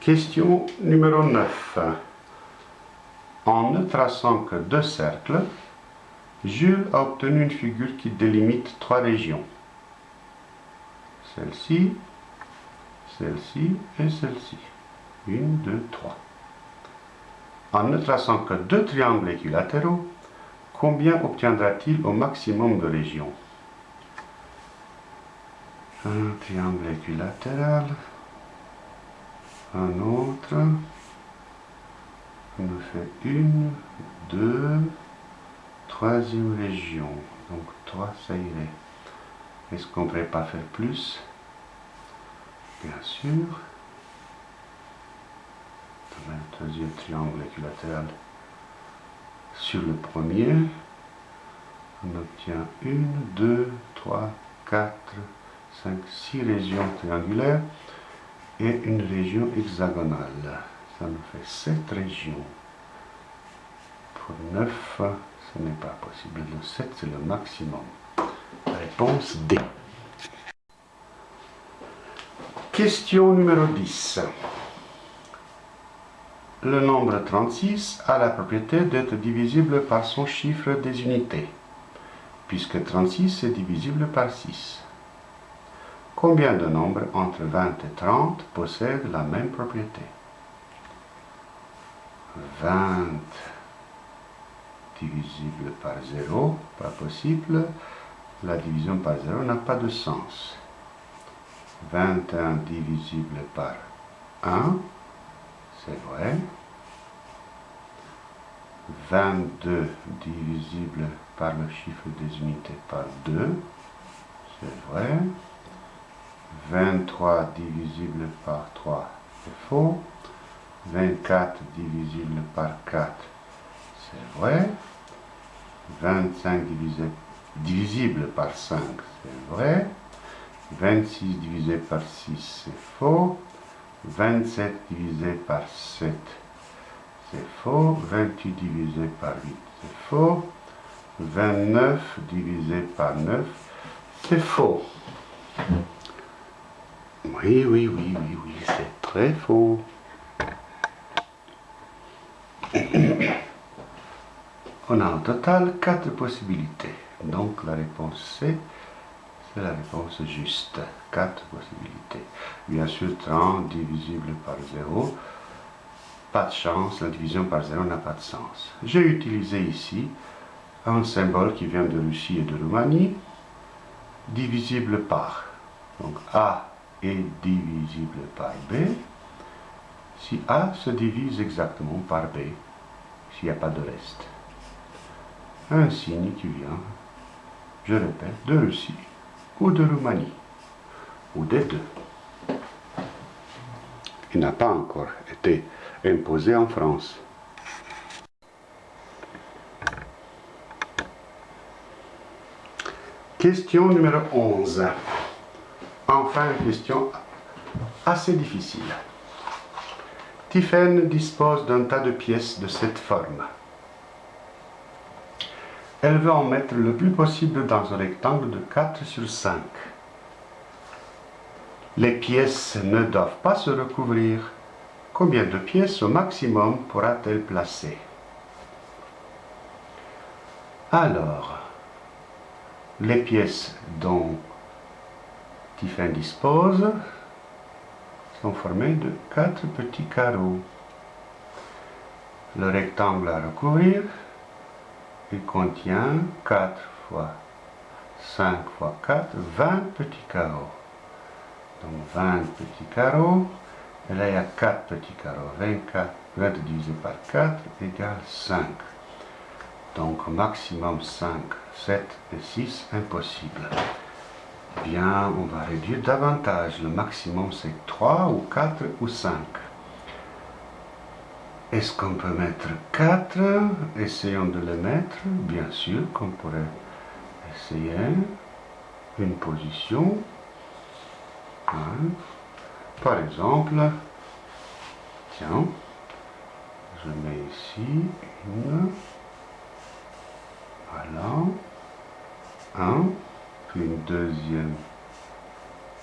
Question numéro 9. En ne traçant que deux cercles, Jules a obtenu une figure qui délimite trois régions. Celle-ci, celle-ci et celle-ci. Une, deux, trois. En ne traçant que deux triangles équilatéraux, combien obtiendra-t-il au maximum de régions? Un triangle équilatéral, un autre, on nous fait une, deux, troisième région, donc trois ça irait. Est-ce qu'on ne pourrait pas faire plus? Bien sûr. Un troisième triangle équilatéral sur le premier. On obtient une, deux, trois, quatre, cinq, six régions triangulaires et une région hexagonale. Ça nous fait sept régions. Pour 9, ce n'est pas possible. Le 7, c'est le maximum. Réponse D. Question numéro 10. Le nombre 36 a la propriété d'être divisible par son chiffre des unités, puisque 36 est divisible par 6. Combien de nombres entre 20 et 30 possèdent la même propriété? 20 divisible par 0, pas possible. La division par 0 n'a pas de sens. 21 divisible par 1, c'est vrai. 22 divisible par le chiffre des unités par 2, c'est vrai. 23 divisible par 3, c'est faux. 24 divisible par 4, c'est vrai. 25 divisible par 5, c'est vrai. 26 divisé par 6, c'est faux. 27 divisé par 7, c'est faux. 28 divisé par 8, c'est faux. 29 divisé par 9, c'est faux. Oui, oui, oui, oui, oui, c'est très faux. On a au total quatre possibilités. Donc la réponse C, c'est la réponse juste. Quatre possibilités. Bien sûr, 30 divisible par 0. Pas de chance, la division par 0 n'a pas de sens. J'ai utilisé ici un symbole qui vient de Russie et de Roumanie, divisible par. Donc A est divisible par B. Si A se divise exactement par B, s'il n'y a pas de reste un signe qui vient, je répète, de Russie ou de Roumanie, ou des deux. Il n'a pas encore été imposé en France. Question numéro 11. Enfin, une question assez difficile. Tiphaine dispose d'un tas de pièces de cette forme. Elle veut en mettre le plus possible dans un rectangle de 4 sur 5. Les pièces ne doivent pas se recouvrir. Combien de pièces au maximum pourra-t-elle placer? Alors, les pièces dont Tiffin dispose sont formées de quatre petits carreaux. Le rectangle à recouvrir il contient 4 fois 5 fois 4, 20 petits carreaux. Donc 20 petits carreaux. Et là, il y a 4 petits carreaux. 24, 20 divisé par 4 égale 5. Donc maximum 5, 7 et 6, impossible. Bien, on va réduire davantage. Le maximum c'est 3 ou 4 ou 5. Est-ce qu'on peut mettre 4 Essayons de le mettre. Bien sûr qu'on pourrait essayer une position. Hein? Par exemple, tiens, je mets ici une, voilà, un, une deuxième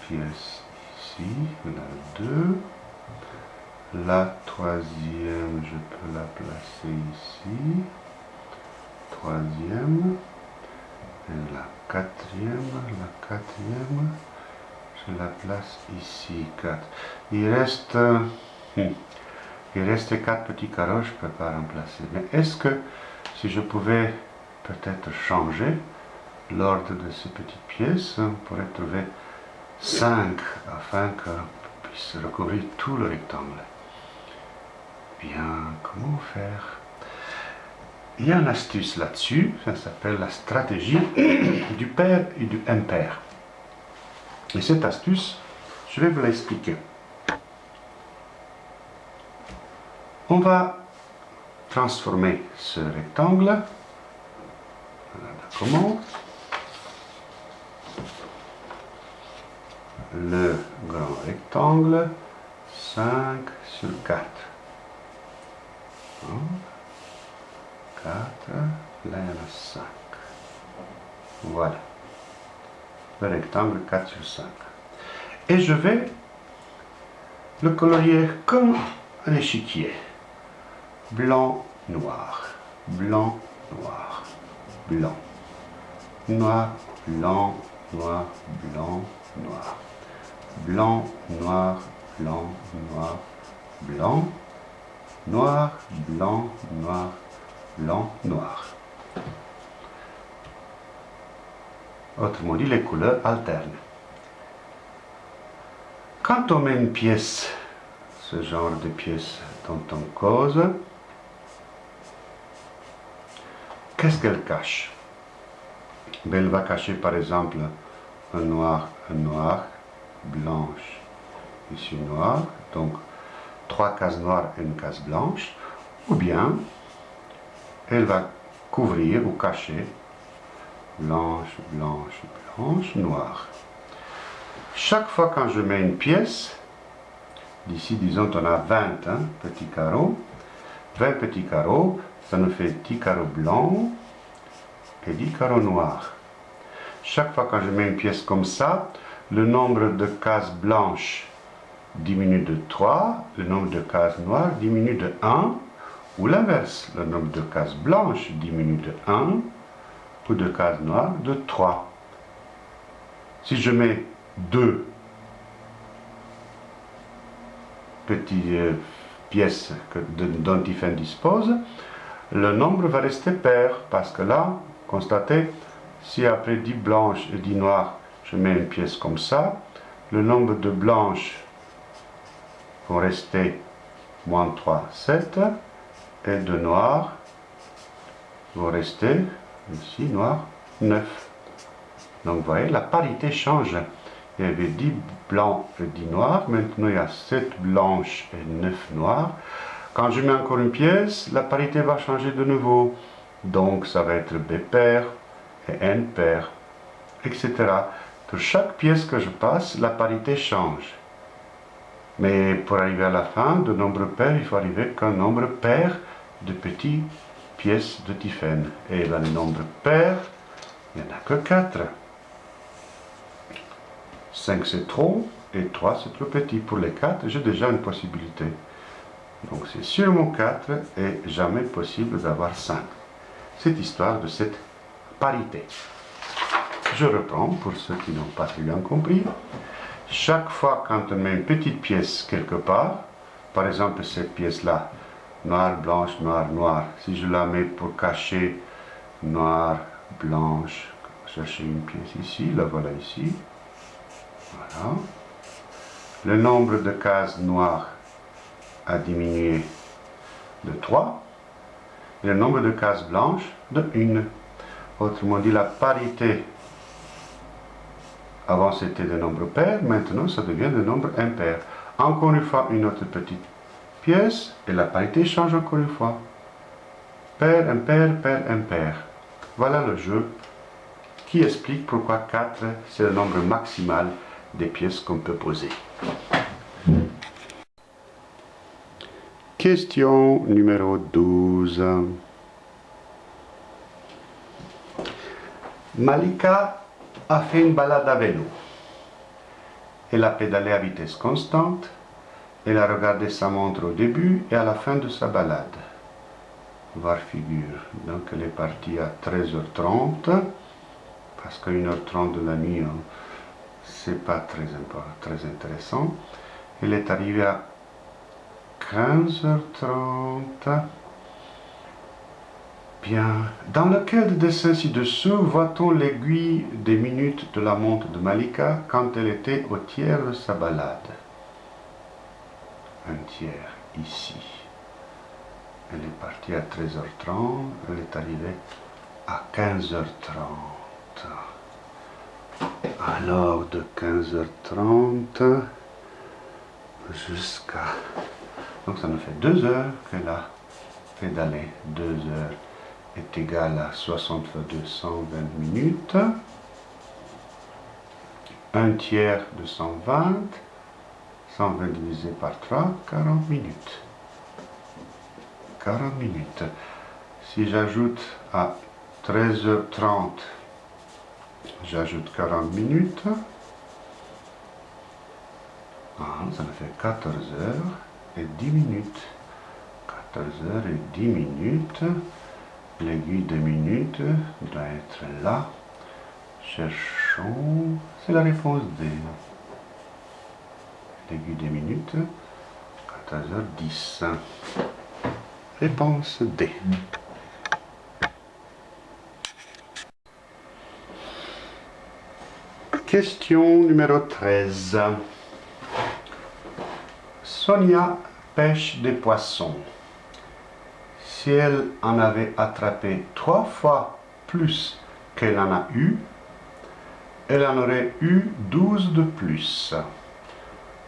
pièce ici, on a deux, La troisième, je peux la placer ici. Troisième. Et la quatrième, la quatrième, je la place ici. 4. Il reste, hmm, il reste quatre petits carreaux, je ne peux pas remplacer. Mais est-ce que si je pouvais peut-être changer l'ordre de ces petites pièces, on pourrait trouver 5 afin qu'on puisse recouvrir tout le rectangle. Bien, comment faire? Il y a une astuce là-dessus, ça s'appelle la stratégie du père et du impair. Et cette astuce, je vais vous l'expliquer. On va transformer ce rectangle. comment Le grand rectangle, 5 sur 4. 4, là il y en a 5. Voilà. Le rectangle 4 sur 5. Et je vais le colorier comme un échiquier. Blanc, noir, blanc, noir, blanc, noir, blanc, noir, blanc, noir, blanc, noir, blanc, noir, blanc, noir, blanc, noir, blanc, noir. Autrement dit, les couleurs alternent. Quand on met une pièce, ce genre de pièce dont on cause, qu'est-ce qu'elle cache? Ben, Elle va cacher par exemple un noir, un noir, blanche, ici noir, donc trois cases noires et une case blanche, ou bien elle va couvrir ou cacher blanche, blanche, blanche, noire. Chaque fois quand je mets une pièce, d'ici disons on a 20 hein, petits carreaux, 20 petits carreaux, ça nous fait 10 carreaux blancs et 10 carreaux noirs. Chaque fois quand je mets une pièce comme ça, le nombre de cases blanches diminue de 3, le nombre de cases noires diminue de 1, ou l'inverse, le nombre de cases blanches diminue de 1, ou de cases noires de 3. Si je mets deux petites euh, pièces dont Tiffen dispose, le nombre va rester pair, parce que là, constatez, si après 10 blanches et 10 noires, je mets une pièce comme ça, le nombre de blanches vont rester moins 3, 7, et de noirs vont rester, ici, noir, 9. Donc vous voyez, la parité change. Il y avait 10 blancs et 10 noirs, maintenant il y a 7 blanches et 9 noirs. Quand je mets encore une pièce, la parité va changer de nouveau. Donc ça va être B pair et N pair, etc. Pour chaque pièce que je passe, la parité change. Mais pour arriver à la fin, de nombre pair, il faut arriver qu'un nombre pair de petites pièces de Tiffen. Et là, le nombre pair, il n'y en a que 4. 5 c'est trop, et 3 c'est trop petit. Pour les 4, j'ai déjà une possibilité. Donc c'est sûrement 4 et jamais possible d'avoir 5. Cette histoire de cette parité. Je reprends pour ceux qui n'ont pas très bien compris. Chaque fois quand on met une petite pièce quelque part, par exemple cette pièce-là, noir, blanche, noir, noir, si je la mets pour cacher noir, blanche, chercher une pièce ici, la voilà ici, voilà. Le nombre de cases noires a diminué de 3 et le nombre de cases blanches de 1. Autrement dit, la parité, avant c'était des nombres pairs, maintenant ça devient des nombres impairs. Encore une fois, une autre petite pièce et la parité change encore une fois. Pair, impair, pair, impair. Voilà le jeu qui explique pourquoi 4 c'est le nombre maximal des pièces qu'on peut poser. Question numéro 12. Malika a fait une balade à vélo. Elle a pédalé à vitesse constante Elle a regardé sa montre au début et à la fin de sa balade. Voir figure. Donc elle est partie à 13h30, parce qu'à 1h30 de la nuit, hein, c'est pas très, très intéressant. Elle est arrivée à 15h30. Dans lequel des dessins ci-dessous voit-on l'aiguille des minutes de la montre de Malika quand elle était au tiers de sa balade Un tiers ici. Elle est partie à 13h30, elle est arrivée à 15h30. Alors de 15h30 jusqu'à... Donc ça nous fait deux heures qu'elle a pédalé, deux heures est égal à 60 fois 220 minutes. Un tiers de 120, 120 divisé par 3, 40 minutes. 40 minutes. Si j'ajoute à 13h30, j'ajoute 40 minutes. Ah, ça me fait 14 h et 10 minutes. 14 h et 10 minutes. L'aiguille de minutes doit être là. Cherchons. C'est la réponse D. L'aiguille des minutes. 14h10. Réponse D. Question numéro 13. Sonia pêche des poissons si elle en avait attrapé trois fois plus qu'elle en a eu, elle en aurait eu douze de plus.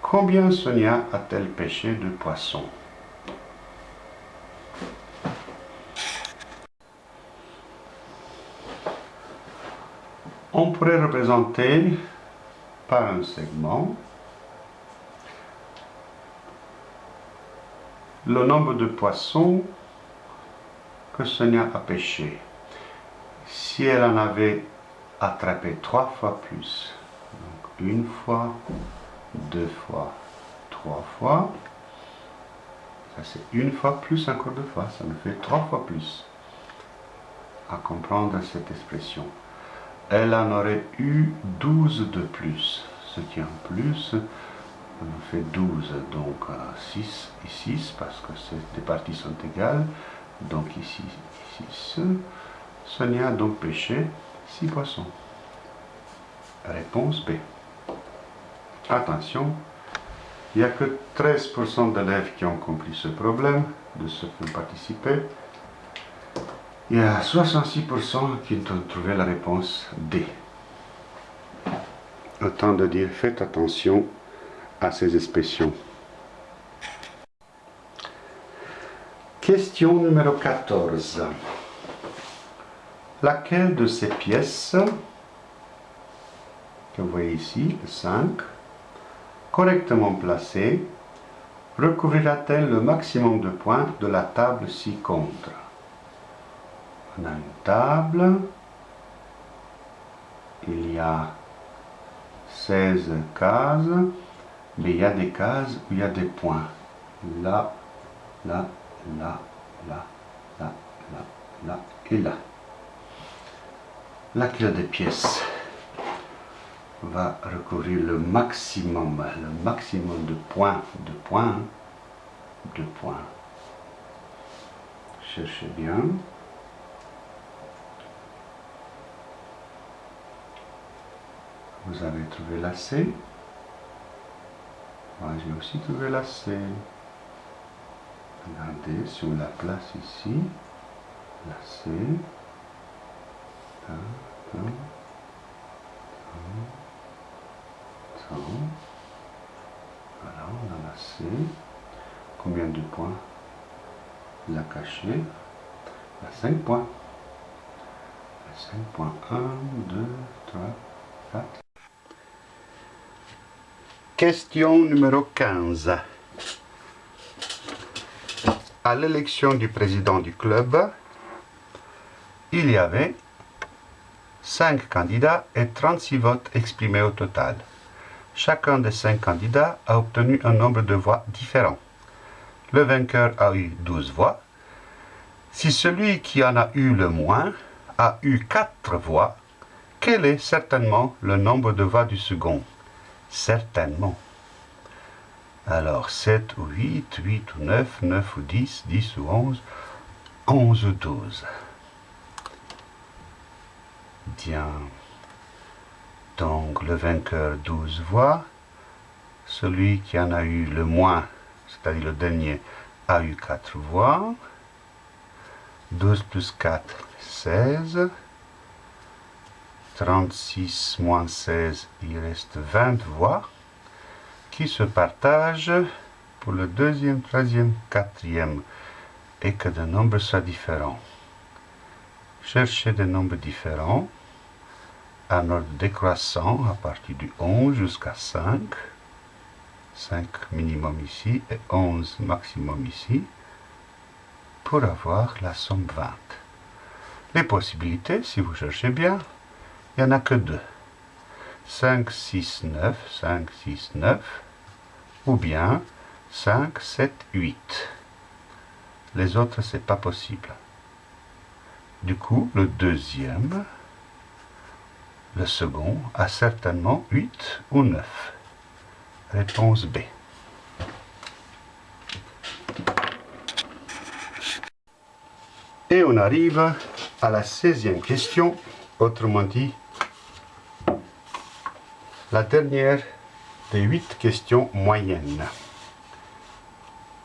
Combien Sonia a-t-elle pêché de poissons? On pourrait représenter par un segment le nombre de poissons Sonia a pêché. Si elle en avait attrapé trois fois plus, donc une fois, deux fois, trois fois, ça c'est une fois plus encore deux fois, ça me fait trois fois plus à comprendre cette expression. Elle en aurait eu 12 de plus, ce qui en plus me fait 12, donc 6 euh, et 6 parce que ces parties sont égales. Donc ici, ici, Sonia a donc pêché 6 poissons. Réponse B. Attention, il n'y a que 13% d'élèves qui ont compris ce problème, de ceux qui ont participé. Il y a 66% qui ont trouvé la réponse D. Autant de dire, faites attention à ces expressions. Question numéro 14. Laquelle de ces pièces, que vous voyez ici, 5, correctement placée, recouvrira-t-elle le maximum de points de la table ci-contre? On a une table, il y a 16 cases, mais il y a des cases où il y a des points. Là, là, là, là, là, là, là et là. La clé des pièces va recouvrir le maximum, le maximum de points, de points, de points. Cherchez bien. Vous avez trouvé la C. Moi, j'ai aussi trouvé la C. Regardez sur la place ici, la C, voilà, on a la C, combien de points? La cachée, la 5 points. La 5 points, 1, 2, 3, 4. Question numéro 15 à l'élection du président du club, il y avait 5 candidats et 36 votes exprimés au total. chacun des cinq candidats a obtenu un nombre de voix différent. Le vainqueur a eu 12 voix. Si celui qui en a eu le moins a eu 4 voix, quel est certainement le nombre de voix du second? Certainement. Alors 7 ou 8, 8 ou 9, 9 ou 10, 10 ou 11, 11 ou 12. Bien. Donc le vainqueur 12 voix. Celui qui en a eu le moins, c'est-à-dire le dernier, a eu 4 voix. 12 plus 4, 16. 36 moins 16, il reste 20 voix se partagent pour le deuxième, troisième, quatrième et que des nombres soient différents. Cherchez des nombres différents en ordre décroissant à partir du 11 jusqu'à 5. 5 minimum ici et 11 maximum ici pour avoir la somme 20. Les possibilités, si vous cherchez bien, il n'y en a que deux. 5, 6, 9, 5, 6, 9, ou bien 5, 7, 8. Les autres, c'est pas possible. Du coup, le deuxième, le second, a certainement 8 ou 9. Réponse B. Et on arrive à la 16e question, autrement dit, la dernière des huit questions moyennes.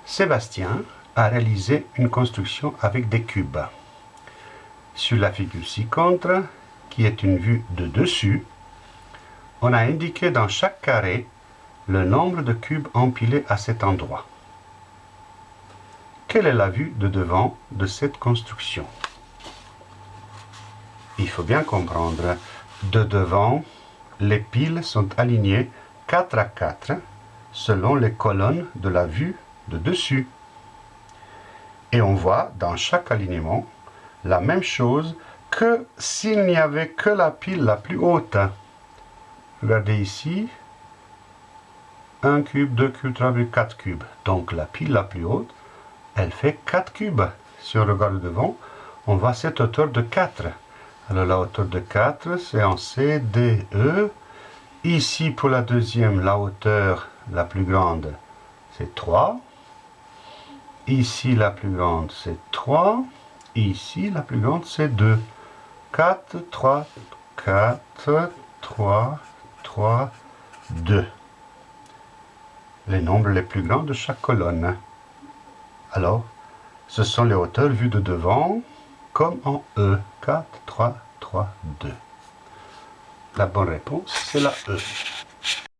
Sébastien a réalisé une construction avec des cubes. Sur la figure ci-contre, qui est une vue de dessus, on a indiqué dans chaque carré le nombre de cubes empilés à cet endroit. Quelle est la vue de devant de cette construction? Il faut bien comprendre, de devant, les piles sont alignées 4 à 4 selon les colonnes de la vue de dessus. Et on voit dans chaque alignement la même chose que s'il n'y avait que la pile la plus haute. Regardez ici, 1 cube, 2 cubes, 3 cubes, 4 cubes. Donc la pile la plus haute, elle fait 4 cubes. Si on regarde devant, on voit cette hauteur de 4. Alors la hauteur de 4, c'est en C, D, E. Ici, pour la deuxième, la hauteur la plus grande, c'est 3. Ici, la plus grande, c'est 3. Ici, la plus grande, c'est 2. 4, 3, 4, 3, 3, 2. Les nombres les plus grands de chaque colonne. Alors, ce sont les hauteurs vues de devant, comme en E. 4, 3, 3, 2. La bonne réponse, c'est la E.